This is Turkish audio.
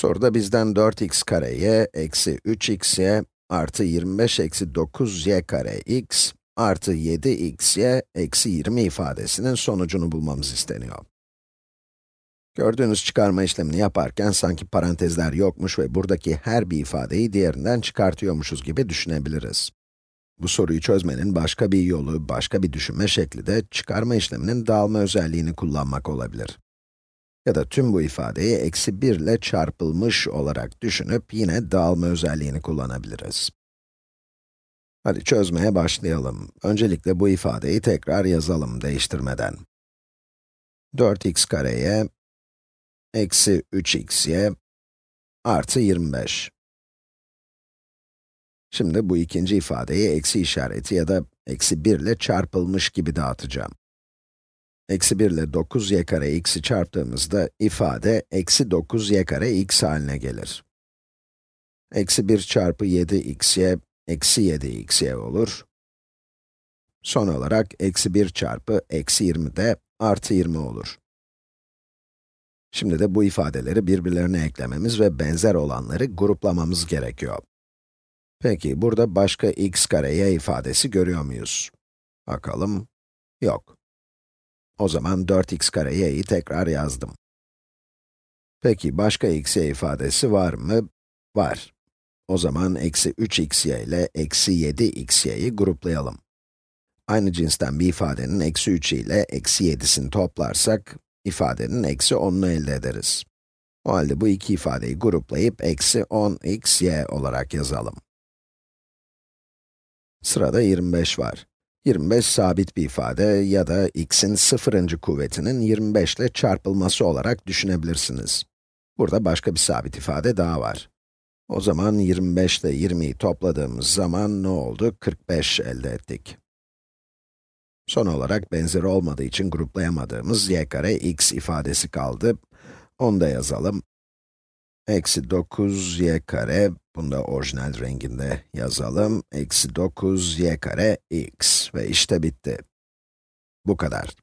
Soruda bizden 4x kare y eksi 3xy artı 25 eksi 9y kare x artı 7xy eksi 20 ifadesinin sonucunu bulmamız isteniyor. Gördüğünüz çıkarma işlemini yaparken sanki parantezler yokmuş ve buradaki her bir ifadeyi diğerinden çıkartıyormuşuz gibi düşünebiliriz. Bu soruyu çözmenin başka bir yolu, başka bir düşünme şekli de çıkarma işleminin dağılma özelliğini kullanmak olabilir. Ya da tüm bu ifadeyi eksi 1 ile çarpılmış olarak düşünüp yine dağılma özelliğini kullanabiliriz. Hadi çözmeye başlayalım. Öncelikle bu ifadeyi tekrar yazalım değiştirmeden. 4x kareye eksi 3xy artı 25. Şimdi bu ikinci ifadeyi eksi işareti ya da eksi 1 ile çarpılmış gibi dağıtacağım. Eksi 1 ile 9y kare x'i çarptığımızda ifade eksi 9y kare x haline gelir. Eksi 1 çarpı 7xy, eksi 7xy olur. Son olarak eksi 1 çarpı eksi 20 de artı 20 olur. Şimdi de bu ifadeleri birbirlerine eklememiz ve benzer olanları gruplamamız gerekiyor. Peki, burada başka x kare y ifadesi görüyor muyuz? Bakalım. Yok. O zaman 4x kare y'yi tekrar yazdım. Peki, başka x y ifadesi var mı? Var. O zaman eksi 3xy ile eksi 7xy'yi gruplayalım. Aynı cinsten bir ifadenin eksi 3 ile eksi 7'sini toplarsak, ifadenin eksi 10'unu elde ederiz. O halde bu iki ifadeyi gruplayıp eksi 10xy olarak yazalım. Sırada 25 var. 25 sabit bir ifade ya da x'in sıfırıncı kuvvetinin 25 ile çarpılması olarak düşünebilirsiniz. Burada başka bir sabit ifade daha var. O zaman 25 ile 20'yi topladığımız zaman ne oldu? 45 elde ettik. Son olarak benzeri olmadığı için gruplayamadığımız y kare x ifadesi kaldı. Onu da yazalım. Eksi 9 y kare, bunu da orijinal renginde yazalım. Eksi 9 y kare x ve işte bitti. Bu kadar.